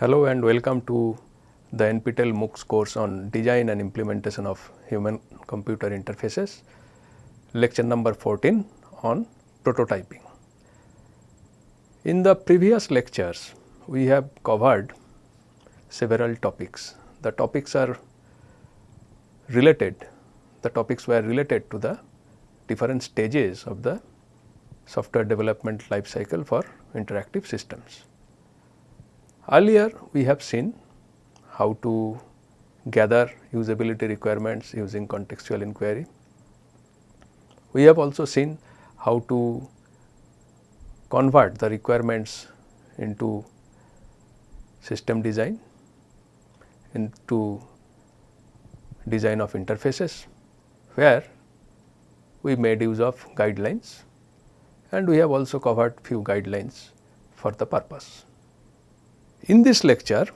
Hello and welcome to the NPTEL MOOCs course on design and implementation of human computer interfaces, lecture number 14 on prototyping. In the previous lectures, we have covered several topics. The topics are related, the topics were related to the different stages of the software development life cycle for interactive systems. Earlier we have seen how to gather usability requirements using contextual inquiry. We have also seen how to convert the requirements into system design, into design of interfaces, where we made use of guidelines and we have also covered few guidelines for the purpose. In this lecture,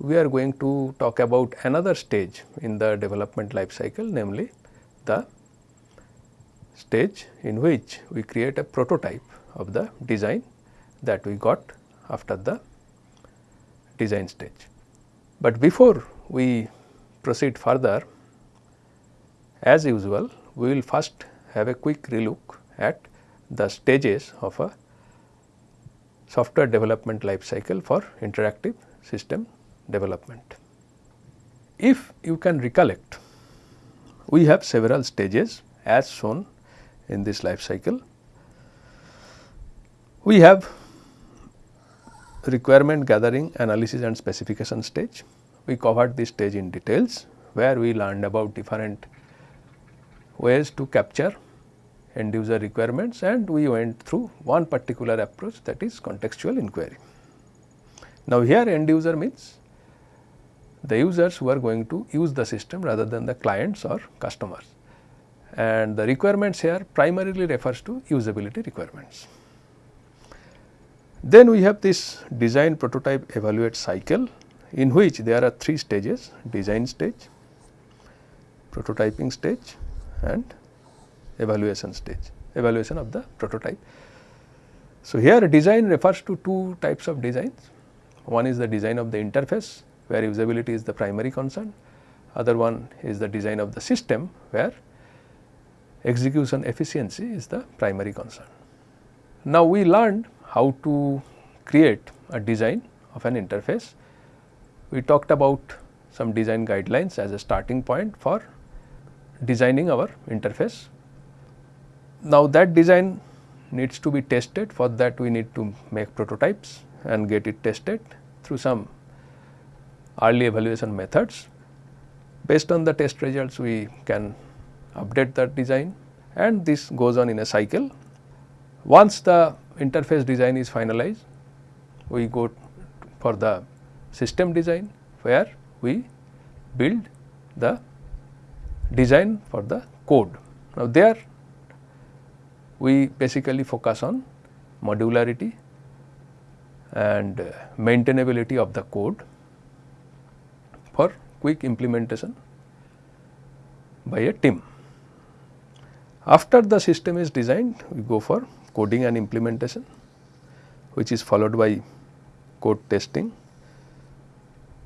we are going to talk about another stage in the development life cycle namely the stage in which we create a prototype of the design that we got after the design stage. But before we proceed further as usual we will first have a quick relook at the stages of a software development life cycle for interactive system development. If you can recollect, we have several stages as shown in this life cycle. We have requirement gathering analysis and specification stage. We covered this stage in details where we learned about different ways to capture end user requirements and we went through one particular approach that is contextual inquiry. Now, here end user means the users who are going to use the system rather than the clients or customers and the requirements here primarily refers to usability requirements. Then we have this design prototype evaluate cycle in which there are three stages design stage, prototyping stage and evaluation stage, evaluation of the prototype. So, here design refers to two types of designs. One is the design of the interface where usability is the primary concern, other one is the design of the system where execution efficiency is the primary concern. Now, we learned how to create a design of an interface. We talked about some design guidelines as a starting point for designing our interface now, that design needs to be tested for that we need to make prototypes and get it tested through some early evaluation methods. Based on the test results we can update that design and this goes on in a cycle. Once the interface design is finalized, we go for the system design where we build the design for the code. Now, there we basically focus on modularity and uh, maintainability of the code for quick implementation by a team. After the system is designed, we go for coding and implementation which is followed by code testing.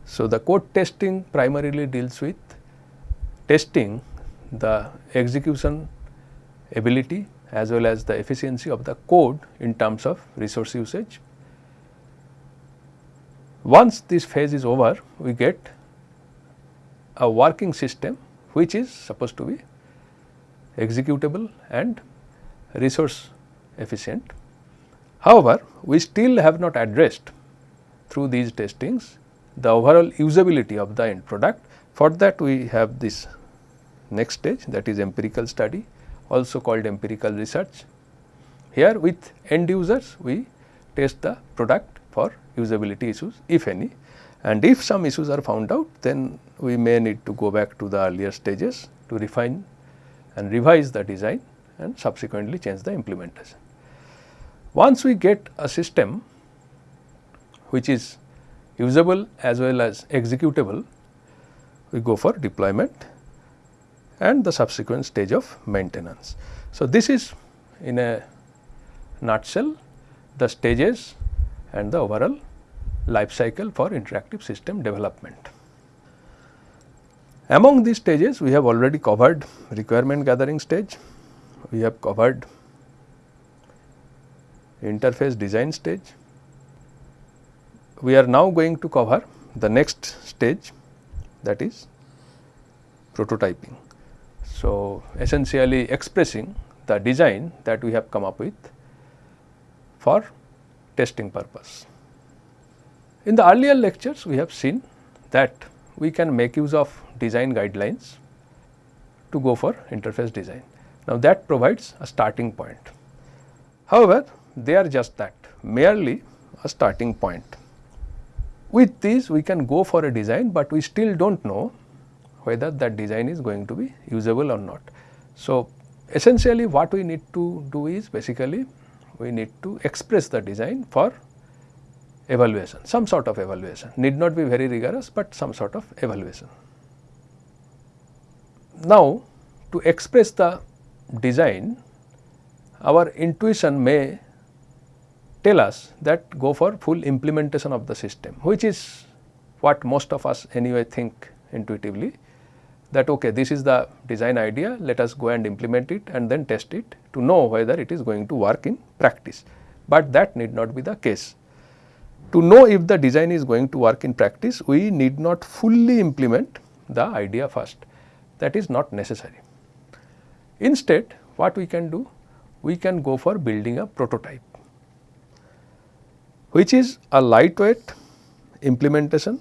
So, the code testing primarily deals with testing the execution ability as well as the efficiency of the code in terms of resource usage. Once this phase is over, we get a working system which is supposed to be executable and resource efficient. However, we still have not addressed through these testings the overall usability of the end product. For that we have this next stage that is empirical study also called empirical research. Here with end users we test the product for usability issues if any and if some issues are found out then we may need to go back to the earlier stages to refine and revise the design and subsequently change the implementation. Once we get a system which is usable as well as executable, we go for deployment and the subsequent stage of maintenance. So, this is in a nutshell the stages and the overall life cycle for interactive system development. Among these stages we have already covered requirement gathering stage, we have covered interface design stage. We are now going to cover the next stage that is prototyping. So, essentially expressing the design that we have come up with for testing purpose. In the earlier lectures we have seen that we can make use of design guidelines to go for interface design. Now, that provides a starting point. However, they are just that merely a starting point. With these we can go for a design, but we still do not know whether that design is going to be usable or not. So, essentially what we need to do is basically we need to express the design for evaluation, some sort of evaluation, need not be very rigorous, but some sort of evaluation. Now, to express the design, our intuition may tell us that go for full implementation of the system, which is what most of us anyway think intuitively that okay this is the design idea let us go and implement it and then test it to know whether it is going to work in practice. But that need not be the case. To know if the design is going to work in practice we need not fully implement the idea first that is not necessary. Instead what we can do we can go for building a prototype which is a lightweight implementation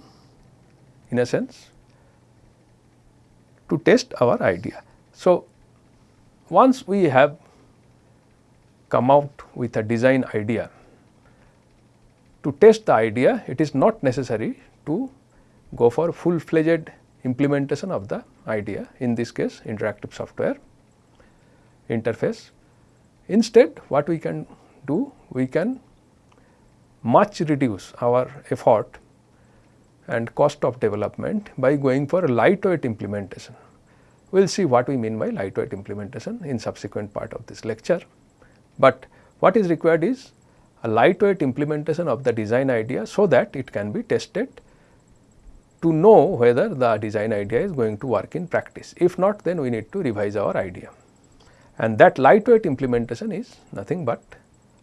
in a sense to test our idea. So, once we have come out with a design idea, to test the idea it is not necessary to go for full fledged implementation of the idea in this case interactive software interface. Instead what we can do we can much reduce our effort and cost of development by going for a lightweight implementation. We will see what we mean by lightweight implementation in subsequent part of this lecture. But what is required is a lightweight implementation of the design idea so that it can be tested to know whether the design idea is going to work in practice. If not then we need to revise our idea and that lightweight implementation is nothing but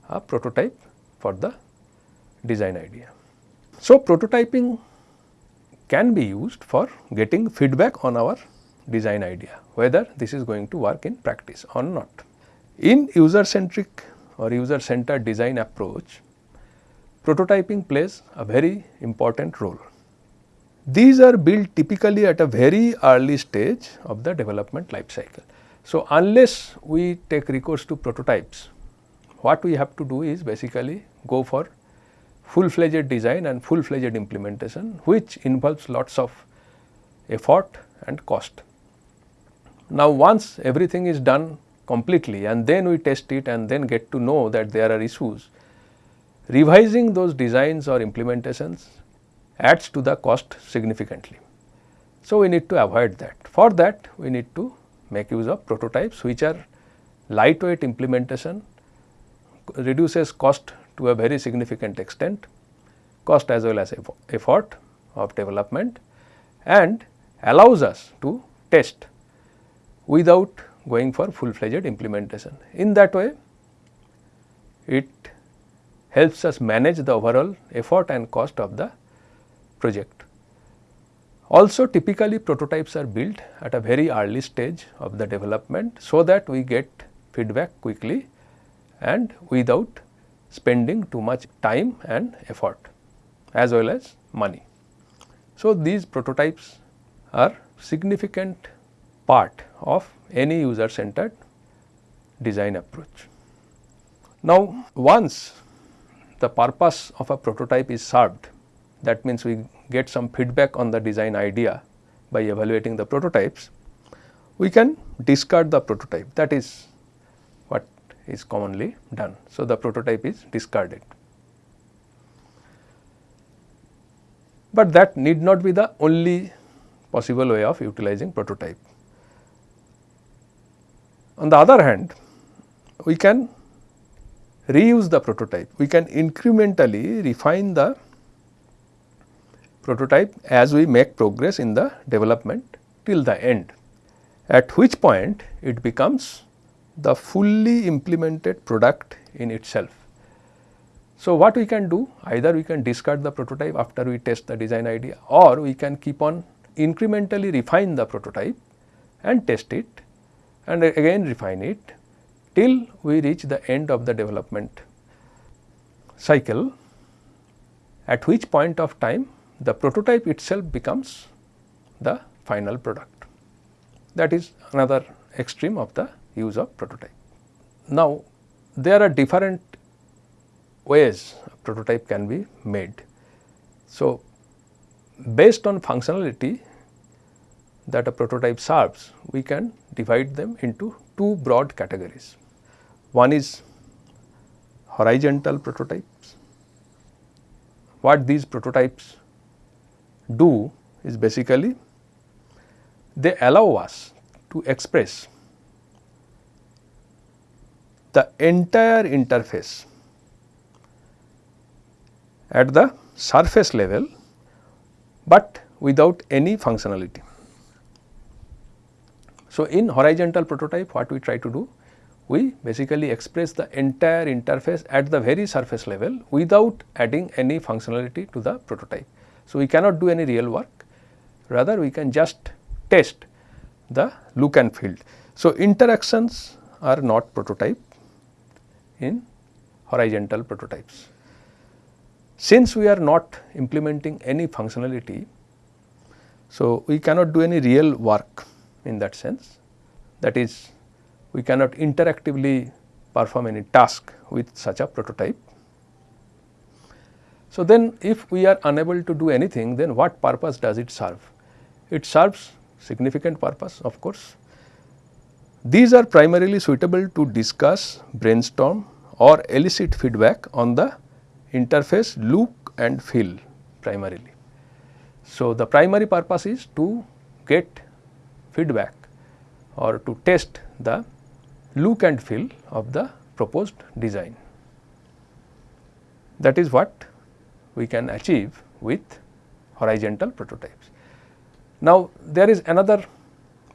a prototype for the design idea. So, prototyping can be used for getting feedback on our design idea whether this is going to work in practice or not. In user centric or user centered design approach, prototyping plays a very important role. These are built typically at a very early stage of the development life cycle. So, unless we take recourse to prototypes, what we have to do is basically go for full fledged design and full fledged implementation which involves lots of effort and cost. Now, once everything is done completely and then we test it and then get to know that there are issues, revising those designs or implementations adds to the cost significantly. So, we need to avoid that. For that we need to make use of prototypes which are lightweight implementation, reduces cost to a very significant extent, cost as well as effort of development and allows us to test without going for full fledged implementation. In that way, it helps us manage the overall effort and cost of the project. Also typically prototypes are built at a very early stage of the development, so that we get feedback quickly and without spending too much time and effort as well as money. So, these prototypes are significant part of any user centered design approach. Now, once the purpose of a prototype is served that means we get some feedback on the design idea by evaluating the prototypes, we can discard the prototype that is is commonly done. So, the prototype is discarded. But that need not be the only possible way of utilizing prototype. On the other hand, we can reuse the prototype, we can incrementally refine the prototype as we make progress in the development till the end, at which point it becomes the fully implemented product in itself. So, what we can do either we can discard the prototype after we test the design idea or we can keep on incrementally refine the prototype and test it and again refine it till we reach the end of the development cycle at which point of time the prototype itself becomes the final product. That is another extreme of the use of prototype. Now, there are different ways a prototype can be made. So, based on functionality that a prototype serves, we can divide them into two broad categories. One is horizontal prototypes. What these prototypes do is basically they allow us to express the entire interface at the surface level, but without any functionality. So, in horizontal prototype what we try to do? We basically express the entire interface at the very surface level without adding any functionality to the prototype. So, we cannot do any real work rather we can just test the look and feel. So, interactions are not prototype in horizontal prototypes. Since we are not implementing any functionality, so we cannot do any real work in that sense. That is, we cannot interactively perform any task with such a prototype. So, then if we are unable to do anything, then what purpose does it serve? It serves significant purpose of course. These are primarily suitable to discuss, brainstorm or elicit feedback on the interface look and feel primarily. So, the primary purpose is to get feedback or to test the look and feel of the proposed design. That is what we can achieve with horizontal prototypes. Now, there is another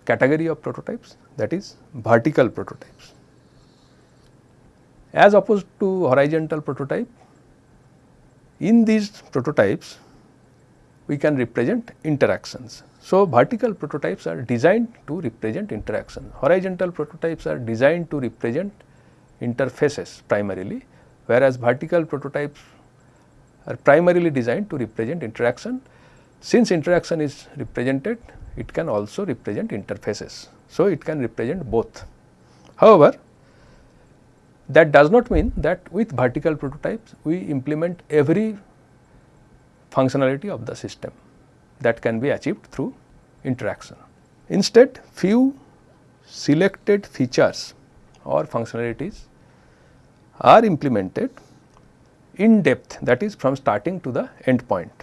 category of prototypes that is vertical prototypes. As opposed to horizontal prototype, in these prototypes, we can represent interactions. So, vertical prototypes are designed to represent interaction, horizontal prototypes are designed to represent interfaces primarily, whereas vertical prototypes are primarily designed to represent interaction. Since interaction is represented, it can also represent interfaces. So, it can represent both. However, that does not mean that with vertical prototypes we implement every functionality of the system that can be achieved through interaction. Instead, few selected features or functionalities are implemented in depth that is from starting to the end point.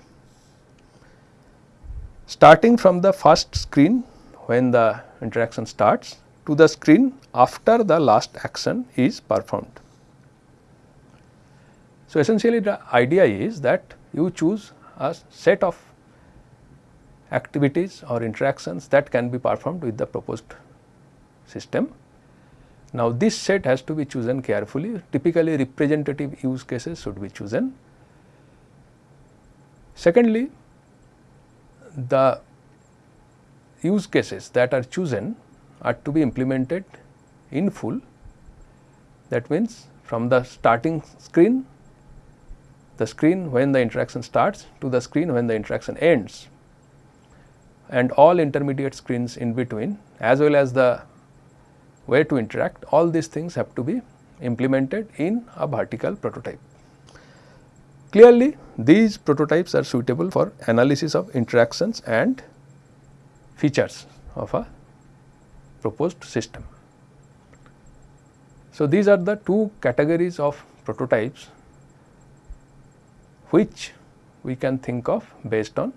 Starting from the first screen when the interaction starts to the screen after the last action is performed. So, essentially the idea is that you choose a set of activities or interactions that can be performed with the proposed system. Now, this set has to be chosen carefully typically representative use cases should be chosen. Secondly, the use cases that are chosen are to be implemented in full. That means, from the starting screen, the screen when the interaction starts to the screen when the interaction ends and all intermediate screens in between as well as the way to interact all these things have to be implemented in a vertical prototype. Clearly, these prototypes are suitable for analysis of interactions and features of a proposed system. So, these are the two categories of prototypes which we can think of based on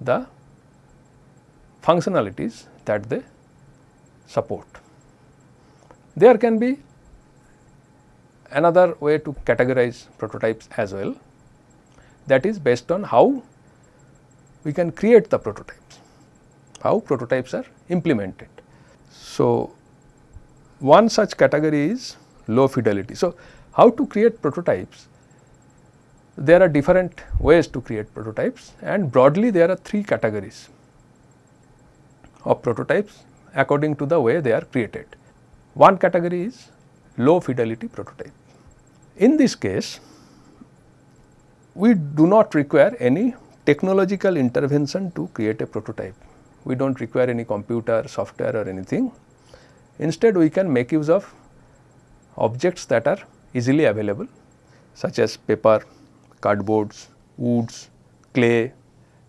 the functionalities that they support. There can be another way to categorize prototypes as well that is based on how we can create the prototypes, how prototypes are implemented. So, one such category is low fidelity. So, how to create prototypes? There are different ways to create prototypes and broadly there are three categories of prototypes according to the way they are created. One category is low fidelity prototype. In this case, we do not require any technological intervention to create a prototype. We do not require any computer, software or anything. Instead, we can make use of objects that are easily available such as paper, cardboards, woods, clay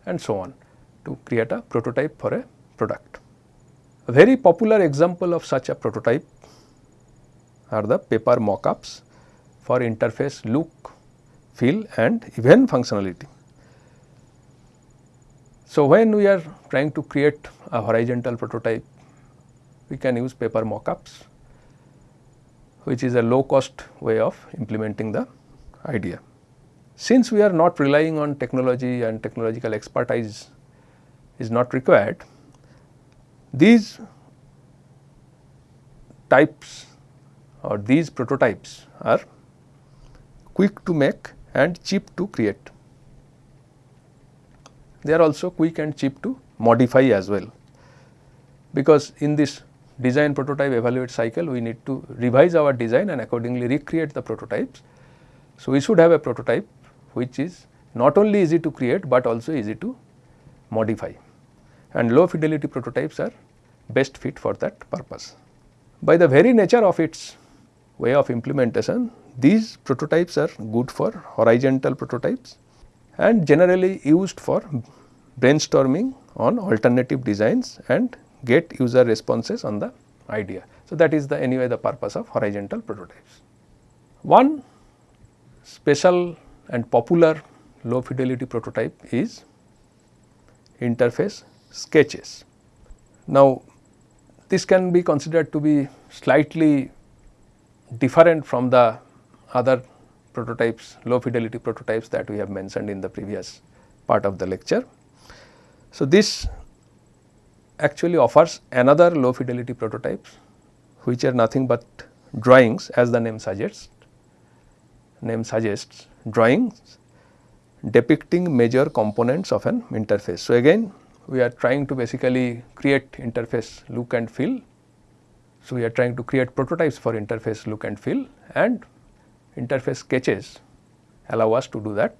and so on to create a prototype for a product. A very popular example of such a prototype are the paper mockups for interface look, feel and even functionality. So, when we are trying to create a horizontal prototype, we can use paper mockups which is a low cost way of implementing the idea. Since we are not relying on technology and technological expertise is not required, these types or these prototypes are quick to make and cheap to create. They are also quick and cheap to modify as well, because in this design prototype evaluate cycle we need to revise our design and accordingly recreate the prototypes. So, we should have a prototype which is not only easy to create, but also easy to modify and low fidelity prototypes are best fit for that purpose. By the very nature of its way of implementation, these prototypes are good for horizontal prototypes and generally used for brainstorming on alternative designs and get user responses on the idea. So, that is the anyway the purpose of horizontal prototypes. One special and popular low fidelity prototype is interface sketches. Now, this can be considered to be slightly different from the other prototypes, low fidelity prototypes that we have mentioned in the previous part of the lecture. So, this actually offers another low fidelity prototypes which are nothing but drawings as the name suggests, name suggests drawings depicting major components of an interface. So, again we are trying to basically create interface look and feel. So, we are trying to create prototypes for interface look and feel and interface sketches allow us to do that.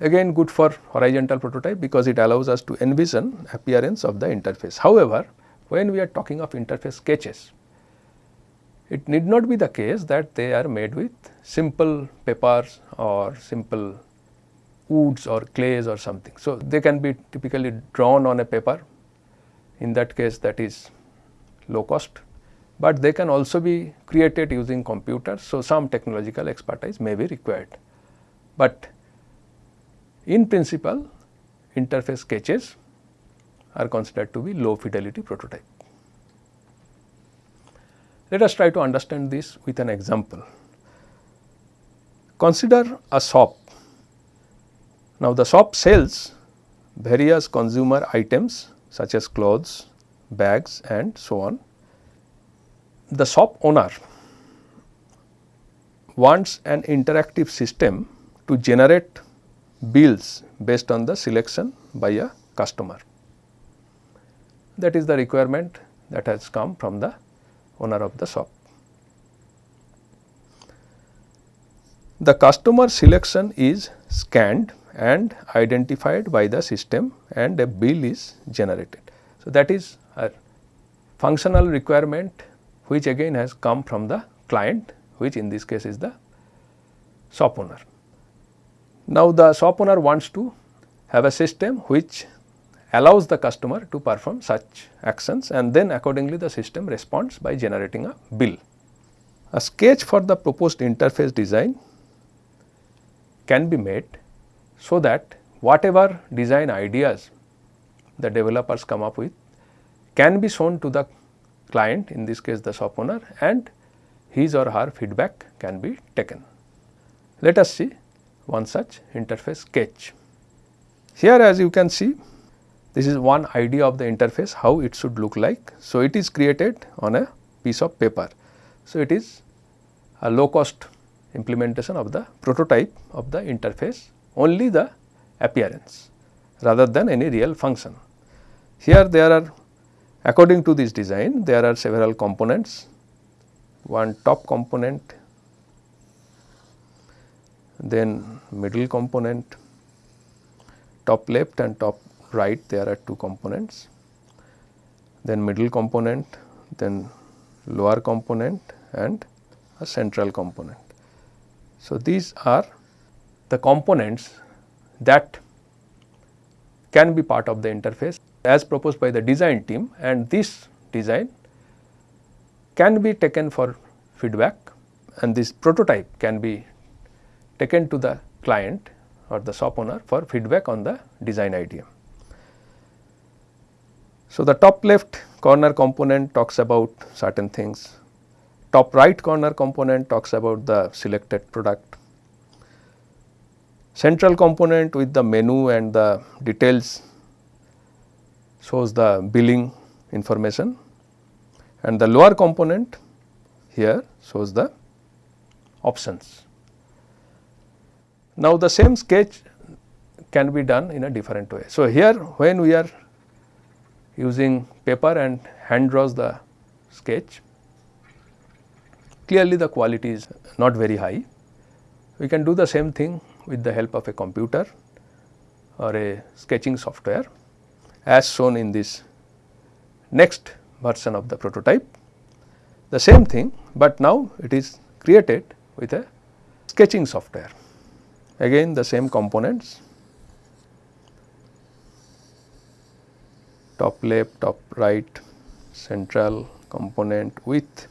Again good for horizontal prototype because it allows us to envision appearance of the interface. However, when we are talking of interface sketches, it need not be the case that they are made with simple papers or simple woods or clays or something. So, they can be typically drawn on a paper in that case that is low cost, but they can also be created using computers. So, some technological expertise may be required, but in principle interface sketches are considered to be low fidelity prototype. Let us try to understand this with an example. Consider a shop now, the shop sells various consumer items such as clothes, bags and so on. The shop owner wants an interactive system to generate bills based on the selection by a customer. That is the requirement that has come from the owner of the shop. The customer selection is scanned and identified by the system and a bill is generated. So, that is a functional requirement which again has come from the client which in this case is the shop owner. Now, the shop owner wants to have a system which allows the customer to perform such actions and then accordingly the system responds by generating a bill. A sketch for the proposed interface design can be made so that whatever design ideas the developers come up with can be shown to the client in this case the shop owner and his or her feedback can be taken. Let us see one such interface sketch. Here as you can see this is one idea of the interface how it should look like. So, it is created on a piece of paper. So, it is a low cost implementation of the prototype of the interface only the appearance rather than any real function. Here there are according to this design there are several components. One top component then middle component top left and top right there are two components. Then middle component then lower component and a central component. So, these are the components that can be part of the interface as proposed by the design team and this design can be taken for feedback and this prototype can be taken to the client or the shop owner for feedback on the design idea. So, the top left corner component talks about certain things, top right corner component talks about the selected product, central component with the menu and the details shows the billing information and the lower component here shows the options. Now, the same sketch can be done in a different way. So, here when we are using paper and hand draws the sketch, clearly the quality is not very high. We can do the same thing with the help of a computer or a sketching software as shown in this next version of the prototype. The same thing, but now it is created with a sketching software. Again the same components top left, top right, central component with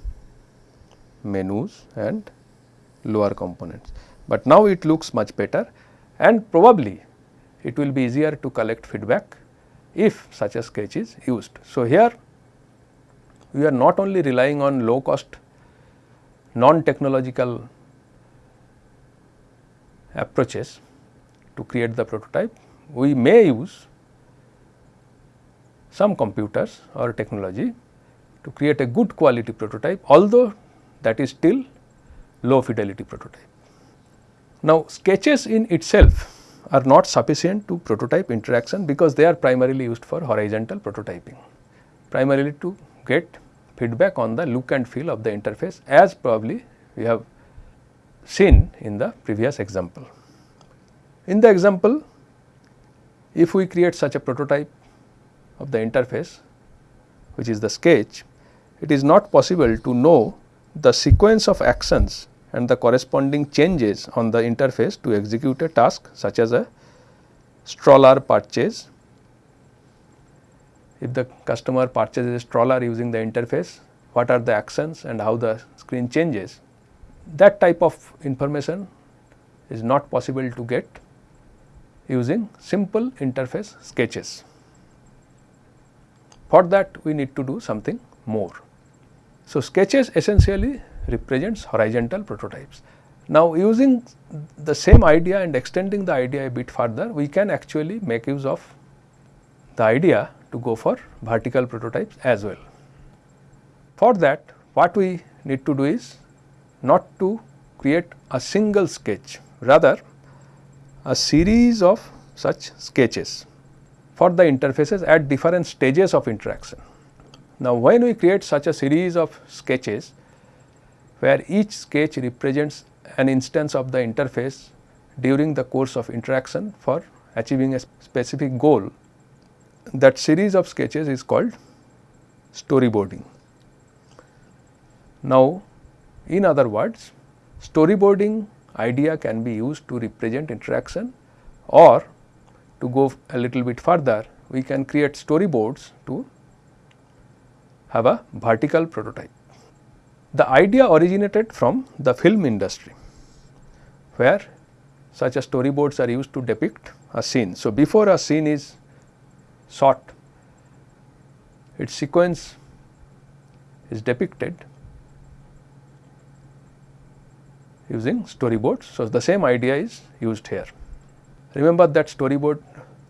menus and lower components. But now it looks much better and probably it will be easier to collect feedback if such a sketch is used. So, here we are not only relying on low cost non technological approaches to create the prototype, we may use some computers or technology to create a good quality prototype although that is still low fidelity prototype. Now, sketches in itself are not sufficient to prototype interaction because they are primarily used for horizontal prototyping, primarily to get feedback on the look and feel of the interface as probably we have seen in the previous example. In the example, if we create such a prototype of the interface which is the sketch, it is not possible to know the sequence of actions and the corresponding changes on the interface to execute a task such as a stroller purchase. If the customer purchases a stroller using the interface, what are the actions and how the screen changes. That type of information is not possible to get using simple interface sketches. For that we need to do something more. So, sketches essentially represents horizontal prototypes. Now, using the same idea and extending the idea a bit further, we can actually make use of the idea to go for vertical prototypes as well. For that, what we need to do is not to create a single sketch, rather a series of such sketches for the interfaces at different stages of interaction. Now, when we create such a series of sketches, where each sketch represents an instance of the interface during the course of interaction for achieving a specific goal. That series of sketches is called storyboarding. Now, in other words storyboarding idea can be used to represent interaction or to go a little bit further we can create storyboards to have a vertical prototype. The idea originated from the film industry, where such a storyboards are used to depict a scene. So, before a scene is shot, its sequence is depicted using storyboards. So, the same idea is used here. Remember that storyboard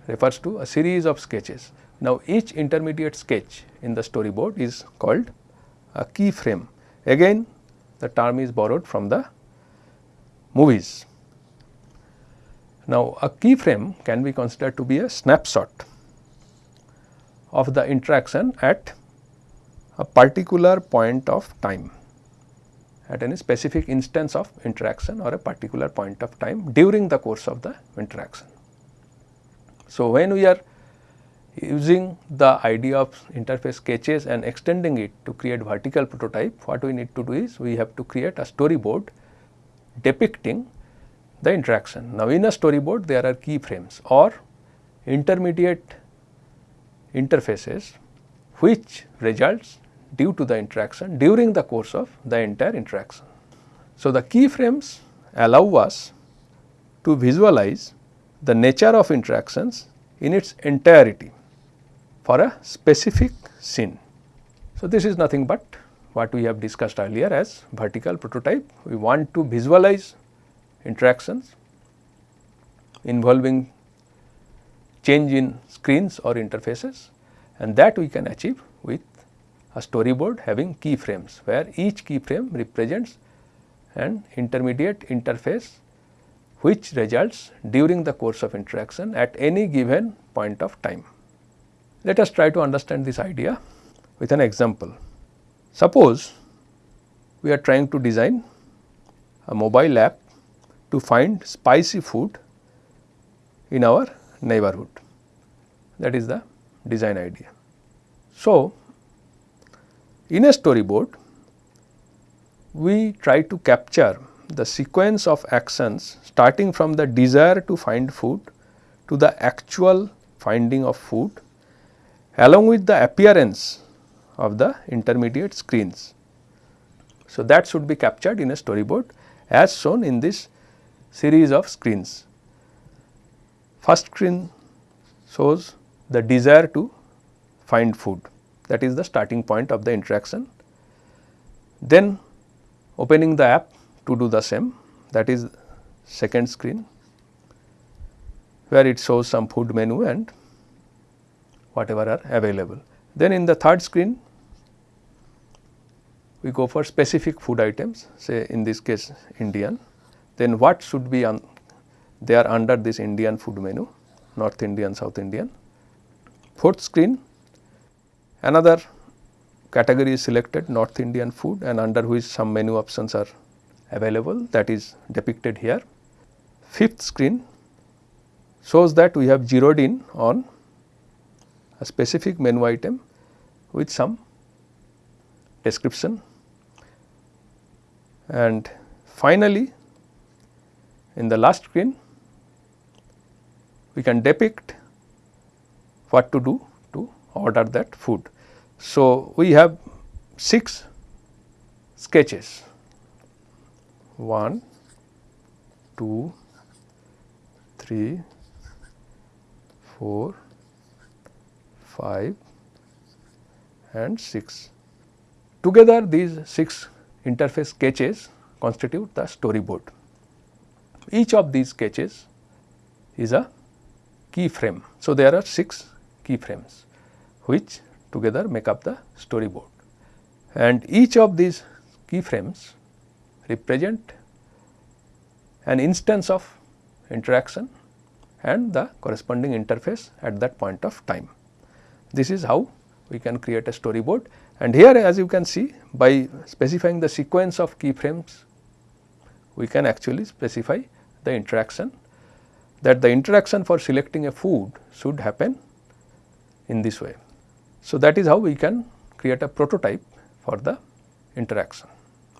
refers to a series of sketches. Now, each intermediate sketch in the storyboard is called a keyframe. Again the term is borrowed from the movies. Now, a keyframe can be considered to be a snapshot of the interaction at a particular point of time at any specific instance of interaction or a particular point of time during the course of the interaction. So, when we are using the idea of interface sketches and extending it to create vertical prototype, what we need to do is we have to create a storyboard depicting the interaction. Now, in a storyboard there are keyframes or intermediate interfaces which results due to the interaction during the course of the entire interaction. So, the keyframes allow us to visualize the nature of interactions in its entirety for a specific scene. So, this is nothing but what we have discussed earlier as vertical prototype. We want to visualize interactions involving change in screens or interfaces and that we can achieve with a storyboard having keyframes where each keyframe represents an intermediate interface which results during the course of interaction at any given point of time. Let us try to understand this idea with an example. Suppose we are trying to design a mobile app to find spicy food in our neighborhood that is the design idea. So, in a storyboard we try to capture the sequence of actions starting from the desire to find food to the actual finding of food along with the appearance of the intermediate screens. So, that should be captured in a storyboard as shown in this series of screens. First screen shows the desire to find food that is the starting point of the interaction. Then opening the app to do the same that is second screen where it shows some food menu and whatever are available. Then in the third screen we go for specific food items say in this case Indian then what should be on they are under this Indian food menu North Indian, South Indian. Fourth screen another category is selected North Indian food and under which some menu options are available that is depicted here. Fifth screen shows that we have zeroed in on a specific menu item with some description and finally in the last screen we can depict what to do to order that food. So, we have 6 sketches 1, 2, 3, 4, 5 and 6. Together these 6 interface sketches constitute the storyboard. Each of these sketches is a keyframe. So, there are 6 keyframes which together make up the storyboard and each of these keyframes represent an instance of interaction and the corresponding interface at that point of time. This is how we can create a storyboard and here as you can see by specifying the sequence of keyframes we can actually specify the interaction that the interaction for selecting a food should happen in this way. So, that is how we can create a prototype for the interaction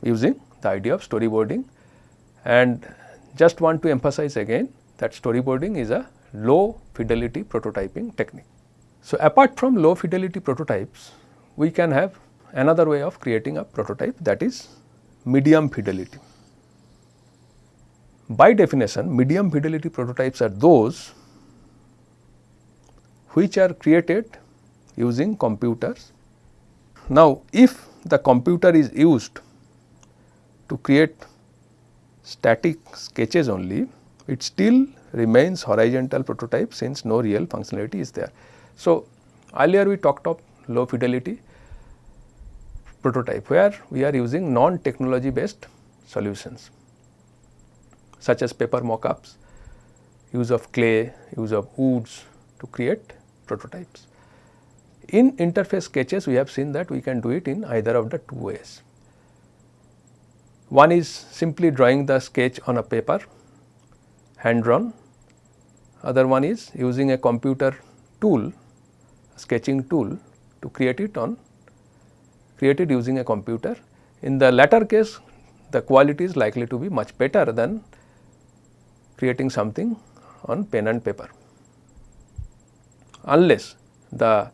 using the idea of storyboarding and just want to emphasize again that storyboarding is a low fidelity prototyping technique. So, apart from low fidelity prototypes we can have another way of creating a prototype that is medium fidelity. By definition medium fidelity prototypes are those which are created using computers. Now, if the computer is used to create static sketches only, it still remains horizontal prototype since no real functionality is there. So, earlier we talked of low fidelity prototype where we are using non technology based solutions such as paper mock-ups, use of clay, use of woods to create prototypes. In interface sketches we have seen that we can do it in either of the two ways. One is simply drawing the sketch on a paper hand drawn, other one is using a computer tool sketching tool to create it on created using a computer. In the latter case the quality is likely to be much better than creating something on pen and paper unless the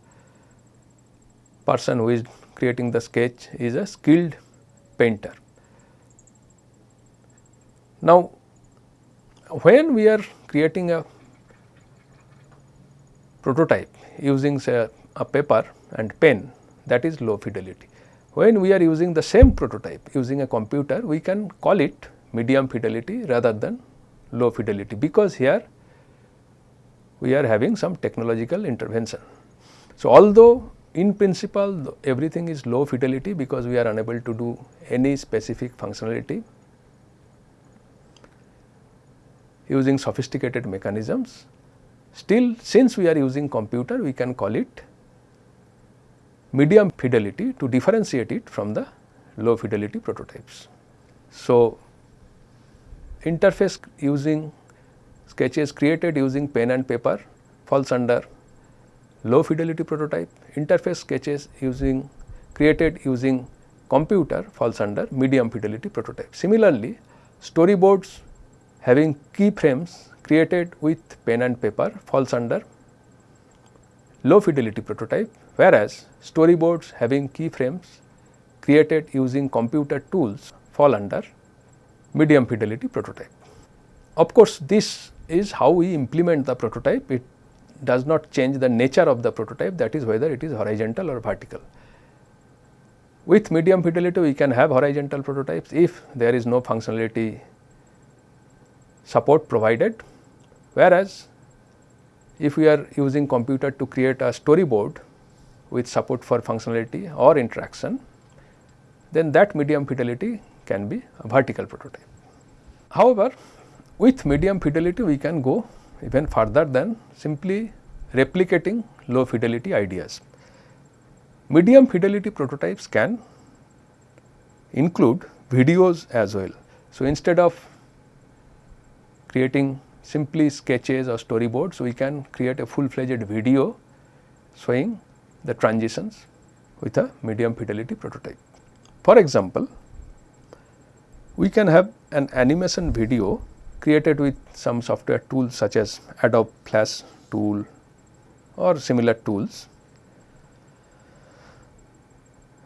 person who is creating the sketch is a skilled painter. Now, when we are creating a prototype using say a paper and pen that is low fidelity. When we are using the same prototype using a computer we can call it medium fidelity rather than low fidelity because here we are having some technological intervention. So, although in principle everything is low fidelity because we are unable to do any specific functionality using sophisticated mechanisms. Still since we are using computer we can call it medium fidelity to differentiate it from the low fidelity prototypes. So, interface using sketches created using pen and paper falls under low fidelity prototype, interface sketches using created using computer falls under medium fidelity prototype. Similarly, storyboards having keyframes created with pen and paper falls under low fidelity prototype, whereas storyboards having keyframes created using computer tools fall under medium fidelity prototype. Of course, this is how we implement the prototype, it does not change the nature of the prototype that is whether it is horizontal or vertical. With medium fidelity we can have horizontal prototypes if there is no functionality support provided, whereas if we are using computer to create a storyboard with support for functionality or interaction, then that medium fidelity can be a vertical prototype. However, with medium fidelity we can go even further than simply replicating low fidelity ideas. Medium fidelity prototypes can include videos as well. So, instead of creating simply sketches or storyboards, so we can create a full fledged video showing the transitions with a medium fidelity prototype. For example, we can have an animation video created with some software tools such as Adobe Flash tool or similar tools.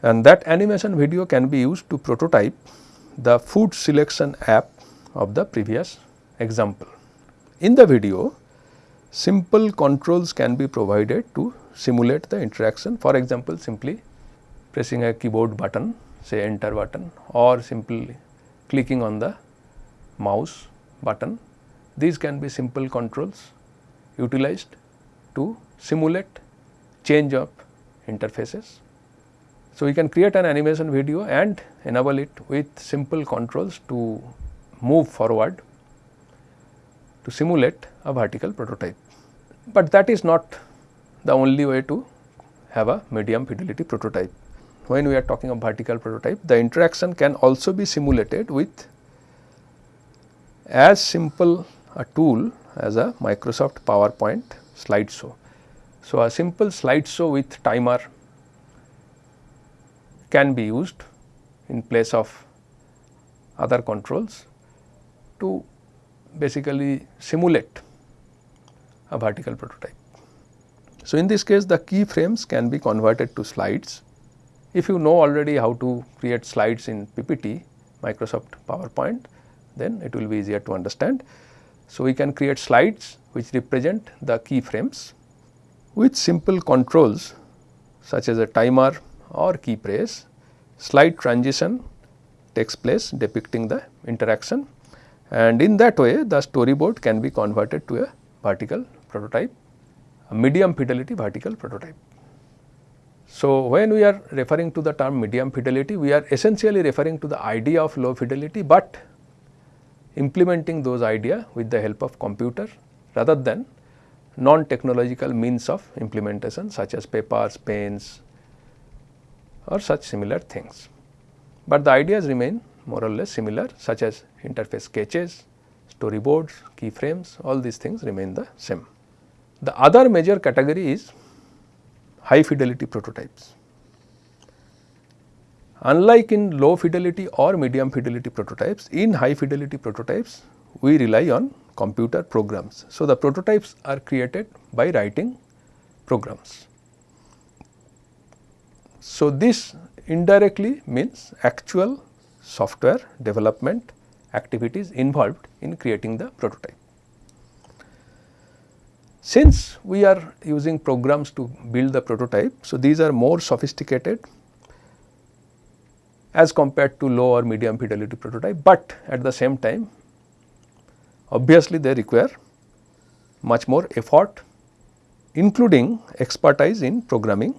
And that animation video can be used to prototype the food selection app of the previous example. In the video, simple controls can be provided to simulate the interaction. For example, simply pressing a keyboard button say enter button or simply clicking on the mouse button. These can be simple controls utilized to simulate change of interfaces. So, we can create an animation video and enable it with simple controls to move forward to simulate a vertical prototype. But that is not the only way to have a medium fidelity prototype. When we are talking of vertical prototype, the interaction can also be simulated with as simple a tool as a Microsoft PowerPoint slideshow. So, a simple slideshow with timer can be used in place of other controls to basically simulate a vertical prototype. So, in this case the keyframes can be converted to slides. If you know already how to create slides in PPT Microsoft PowerPoint, then it will be easier to understand. So, we can create slides which represent the keyframes with simple controls such as a timer or key press, slide transition takes place depicting the interaction and in that way the storyboard can be converted to a vertical prototype, a medium fidelity vertical prototype. So, when we are referring to the term medium fidelity, we are essentially referring to the idea of low fidelity, but implementing those idea with the help of computer rather than non-technological means of implementation such as papers, pens or such similar things. But the ideas remain more or less similar such as interface sketches, storyboards, keyframes all these things remain the same. The other major category is high fidelity prototypes. Unlike in low fidelity or medium fidelity prototypes, in high fidelity prototypes we rely on computer programs. So, the prototypes are created by writing programs. So, this indirectly means actual software development activities involved in creating the prototype. Since we are using programs to build the prototype, so these are more sophisticated as compared to low or medium fidelity prototype, but at the same time obviously they require much more effort including expertise in programming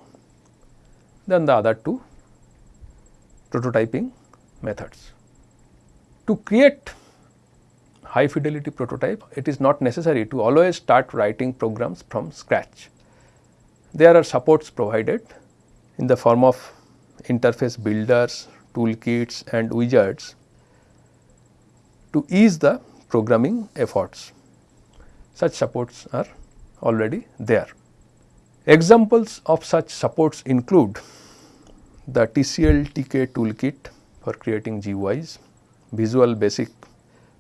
than the other two prototyping methods. To create high fidelity prototype, it is not necessary to always start writing programs from scratch. There are supports provided in the form of interface builders, toolkits and wizards to ease the programming efforts. Such supports are already there. Examples of such supports include the TCL TK toolkit for creating GUIs, Visual Basic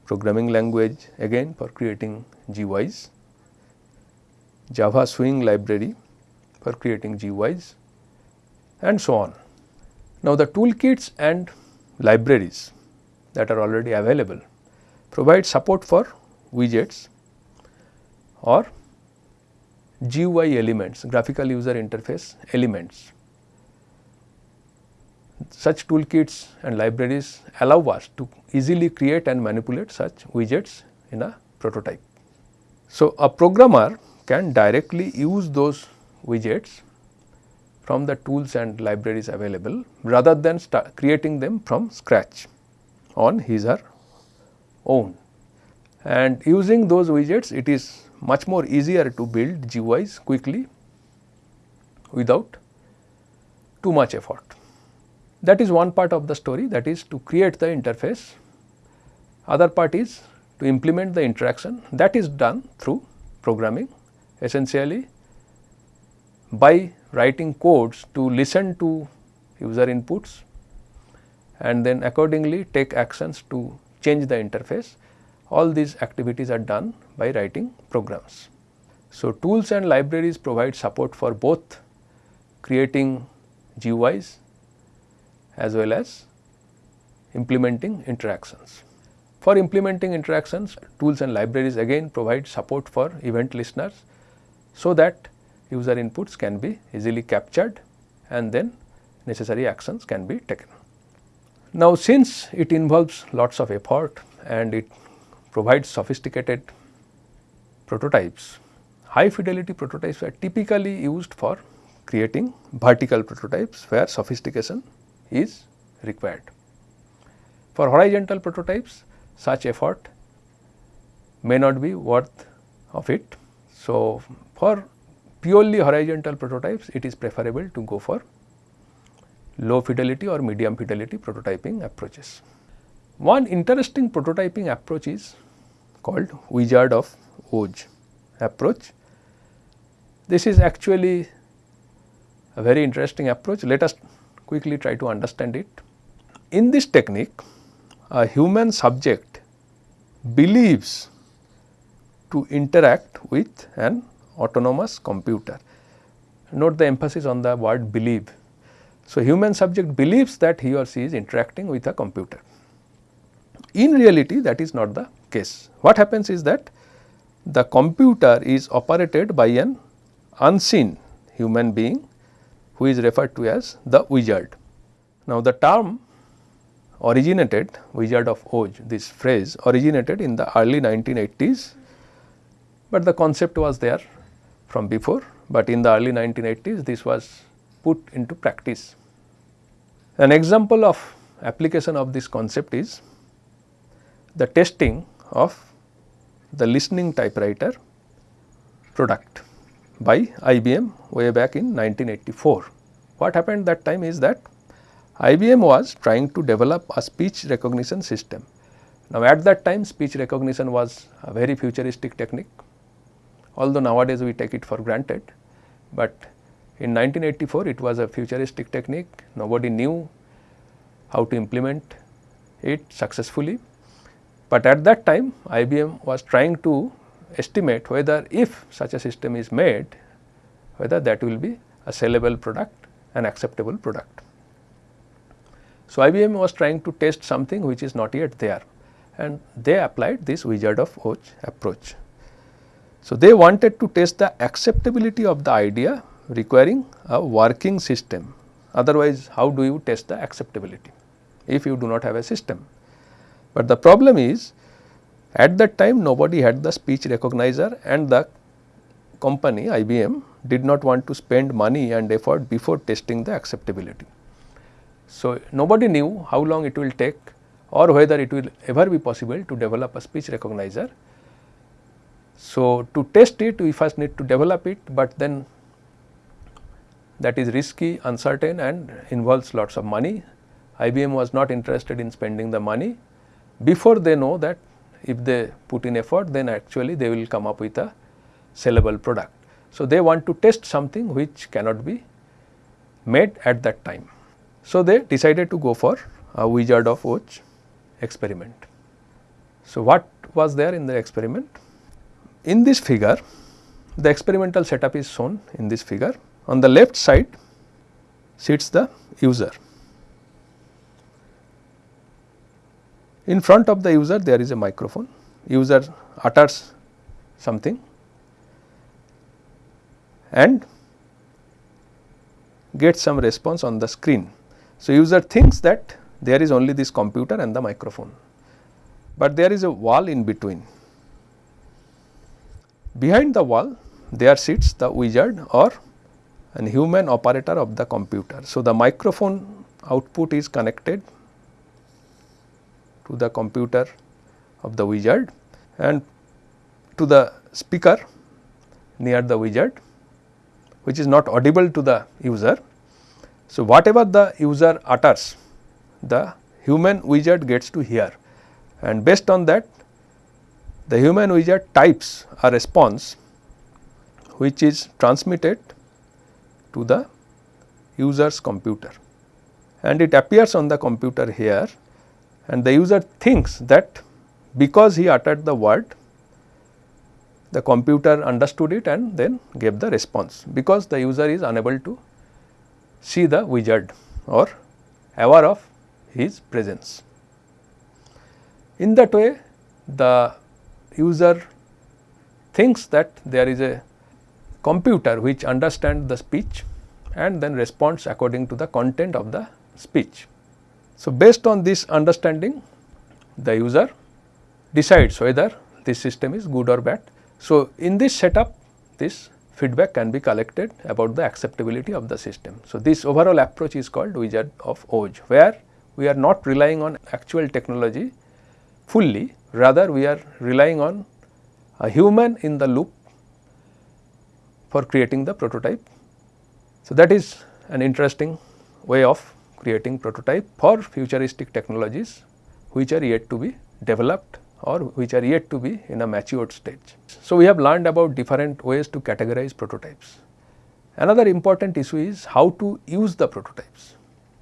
programming language again for creating GUIs, Java Swing library for creating GUIs and so on. Now, the toolkits and libraries that are already available provide support for widgets or GUI elements, graphical user interface elements such toolkits and libraries allow us to easily create and manipulate such widgets in a prototype. So, a programmer can directly use those widgets from the tools and libraries available rather than creating them from scratch on his or own. And using those widgets it is much more easier to build GUIs quickly without too much effort. That is one part of the story that is to create the interface. Other part is to implement the interaction that is done through programming essentially by writing codes to listen to user inputs and then accordingly take actions to change the interface. All these activities are done by writing programs. So, tools and libraries provide support for both creating GUIs as well as implementing interactions. For implementing interactions, tools and libraries again provide support for event listeners, so that user inputs can be easily captured and then necessary actions can be taken. Now, since it involves lots of effort and it provides sophisticated prototypes, high fidelity prototypes are typically used for creating vertical prototypes where sophistication is required. For horizontal prototypes such effort may not be worth of it. So, for purely horizontal prototypes it is preferable to go for low fidelity or medium fidelity prototyping approaches. One interesting prototyping approach is called Wizard of Oz approach. This is actually a very interesting approach. Let us quickly try to understand it. In this technique, a human subject believes to interact with an autonomous computer. Note the emphasis on the word believe. So, human subject believes that he or she is interacting with a computer. In reality that is not the case. What happens is that the computer is operated by an unseen human being who is referred to as the wizard. Now, the term originated Wizard of Oz this phrase originated in the early 1980s, but the concept was there from before, but in the early 1980s this was put into practice. An example of application of this concept is the testing of the listening typewriter product by IBM way back in 1984. What happened that time is that IBM was trying to develop a speech recognition system. Now, at that time speech recognition was a very futuristic technique, although nowadays we take it for granted, but in 1984 it was a futuristic technique, nobody knew how to implement it successfully. But at that time IBM was trying to estimate whether if such a system is made, whether that will be a sellable product, an acceptable product. So, IBM was trying to test something which is not yet there and they applied this Wizard of Oz approach. So, they wanted to test the acceptability of the idea requiring a working system otherwise how do you test the acceptability if you do not have a system. But the problem is at that time nobody had the speech recognizer and the company IBM did not want to spend money and effort before testing the acceptability. So, nobody knew how long it will take or whether it will ever be possible to develop a speech recognizer. So, to test it we first need to develop it, but then that is risky, uncertain and involves lots of money. IBM was not interested in spending the money before they know that if they put in effort then actually they will come up with a sellable product. So, they want to test something which cannot be made at that time. So, they decided to go for a Wizard of Oz experiment. So, what was there in the experiment? In this figure, the experimental setup is shown in this figure. On the left side sits the user. In front of the user there is a microphone, user utters something and gets some response on the screen. So, user thinks that there is only this computer and the microphone, but there is a wall in between. Behind the wall there sits the wizard or an human operator of the computer. So, the microphone output is connected to the computer of the wizard and to the speaker near the wizard which is not audible to the user. So, whatever the user utters, the human wizard gets to hear. And based on that the human wizard types a response which is transmitted to the user's computer. And it appears on the computer here and the user thinks that because he uttered the word the computer understood it and then gave the response because the user is unable to see the wizard or aware of his presence. In that way the user thinks that there is a computer which understands the speech and then responds according to the content of the speech. So, based on this understanding the user decides whether this system is good or bad. So, in this setup this feedback can be collected about the acceptability of the system. So, this overall approach is called Wizard of Oz, where we are not relying on actual technology fully, rather we are relying on a human in the loop for creating the prototype. So, that is an interesting way of creating prototype for futuristic technologies which are yet to be developed or which are yet to be in a matured stage. So, we have learned about different ways to categorize prototypes. Another important issue is how to use the prototypes.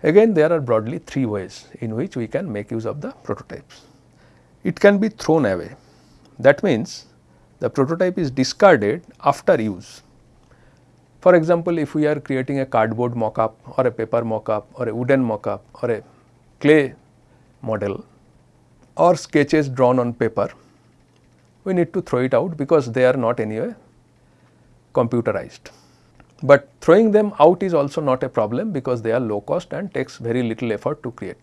Again there are broadly three ways in which we can make use of the prototypes. It can be thrown away that means the prototype is discarded after use. For example, if we are creating a cardboard mock-up or a paper mock-up or a wooden mock-up or a clay model or sketches drawn on paper, we need to throw it out because they are not anyway computerized. But throwing them out is also not a problem because they are low cost and takes very little effort to create.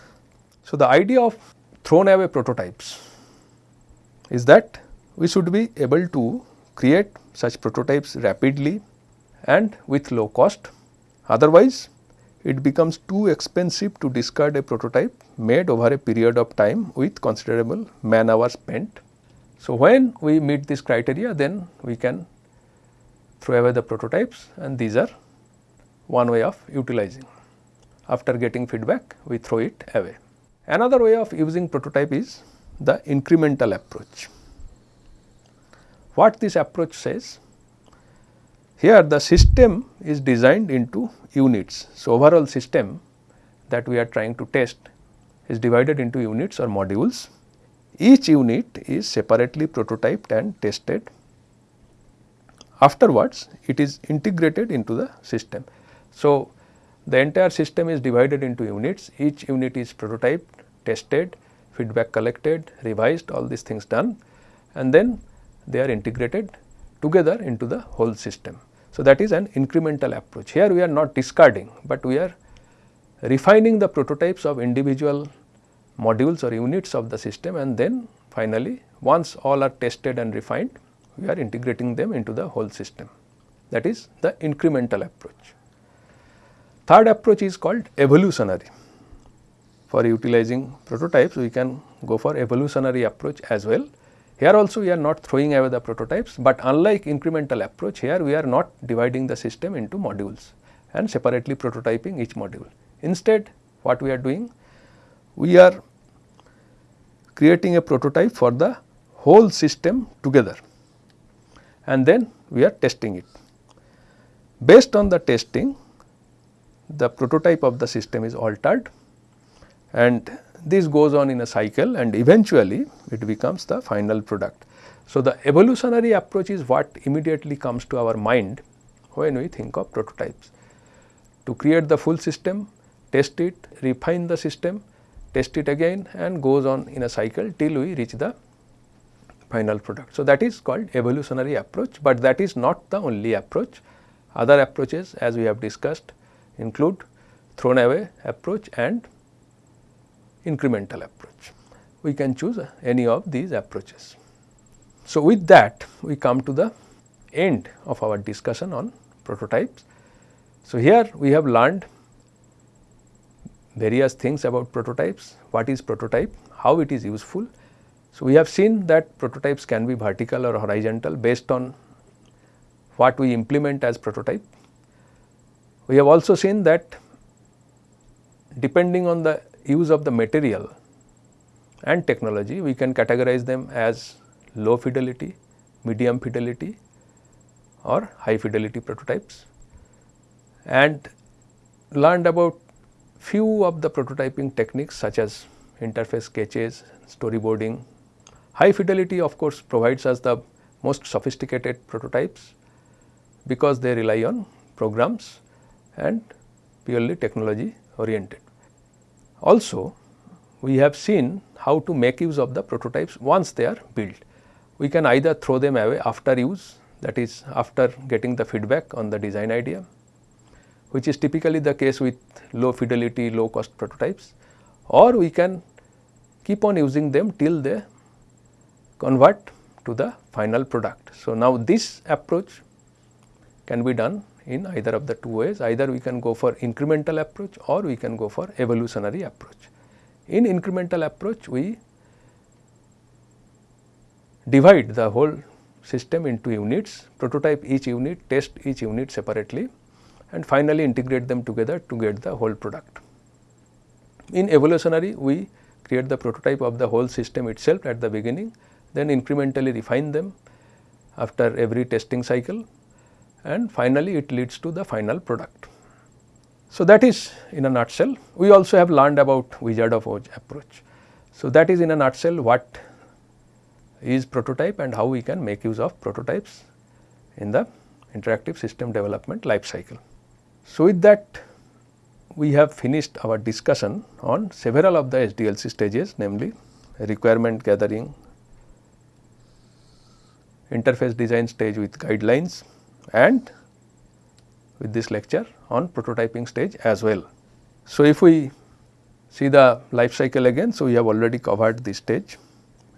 So, the idea of thrown away prototypes is that we should be able to create such prototypes rapidly and with low cost. Otherwise, it becomes too expensive to discard a prototype made over a period of time with considerable man hours spent. So, when we meet this criteria then we can throw away the prototypes and these are one way of utilizing. After getting feedback we throw it away. Another way of using prototype is the incremental approach. What this approach says? Here the system is designed into units. So, overall system that we are trying to test is divided into units or modules. Each unit is separately prototyped and tested. Afterwards, it is integrated into the system. So, the entire system is divided into units, each unit is prototyped, tested, feedback collected, revised, all these things done and then they are integrated together into the whole system. So, that is an incremental approach. Here we are not discarding, but we are refining the prototypes of individual modules or units of the system and then finally, once all are tested and refined, we are integrating them into the whole system. That is the incremental approach. Third approach is called evolutionary. For utilizing prototypes, we can go for evolutionary approach as well. Here also we are not throwing away the prototypes, but unlike incremental approach here we are not dividing the system into modules and separately prototyping each module. Instead what we are doing? We are creating a prototype for the whole system together and then we are testing it. Based on the testing, the prototype of the system is altered and this goes on in a cycle and eventually it becomes the final product. So, the evolutionary approach is what immediately comes to our mind when we think of prototypes. To create the full system, test it, refine the system, test it again and goes on in a cycle till we reach the final product. So, that is called evolutionary approach, but that is not the only approach. Other approaches as we have discussed include thrown away approach and incremental approach. We can choose any of these approaches. So, with that we come to the end of our discussion on prototypes. So, here we have learned various things about prototypes, what is prototype, how it is useful. So, we have seen that prototypes can be vertical or horizontal based on what we implement as prototype. We have also seen that depending on the use of the material and technology, we can categorize them as low fidelity, medium fidelity or high fidelity prototypes and learned about few of the prototyping techniques such as interface sketches, storyboarding. High fidelity of course provides us the most sophisticated prototypes because they rely on programs and purely technology oriented. Also, we have seen how to make use of the prototypes once they are built. We can either throw them away after use that is after getting the feedback on the design idea which is typically the case with low fidelity low cost prototypes or we can keep on using them till they convert to the final product. So, now this approach can be done in either of the two ways either we can go for incremental approach or we can go for evolutionary approach. In incremental approach we divide the whole system into units, prototype each unit, test each unit separately and finally integrate them together to get the whole product. In evolutionary we create the prototype of the whole system itself at the beginning, then incrementally refine them after every testing cycle and finally it leads to the final product. So, that is in a nutshell. We also have learned about Wizard of Oz approach. So, that is in a nutshell what is prototype and how we can make use of prototypes in the interactive system development life cycle. So, with that we have finished our discussion on several of the SDLC stages namely requirement gathering, interface design stage with guidelines, and with this lecture on prototyping stage as well. So, if we See the life cycle again. So, we have already covered this stage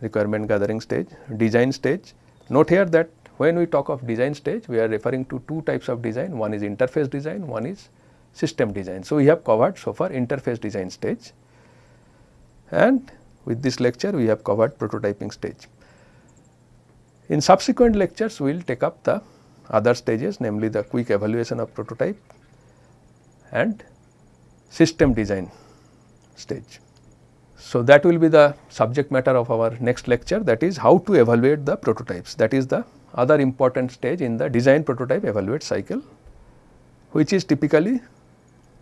requirement gathering stage, design stage. Note here that when we talk of design stage, we are referring to two types of design, one is interface design, one is system design. So, we have covered so far interface design stage and with this lecture we have covered prototyping stage. In subsequent lectures, we will take up the other stages namely the quick evaluation of prototype and system design stage. So, that will be the subject matter of our next lecture that is how to evaluate the prototypes that is the other important stage in the design prototype evaluate cycle which is typically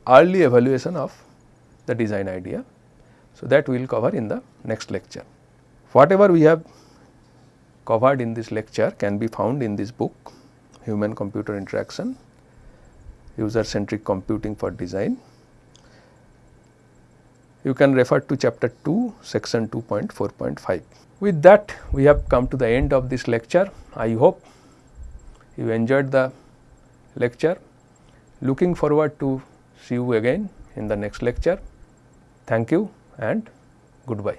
early evaluation of the design idea. So, that we will cover in the next lecture. Whatever we have covered in this lecture can be found in this book human computer interaction user centric computing for design you can refer to chapter 2 section 2.4.5. With that we have come to the end of this lecture. I hope you enjoyed the lecture. Looking forward to see you again in the next lecture. Thank you and goodbye.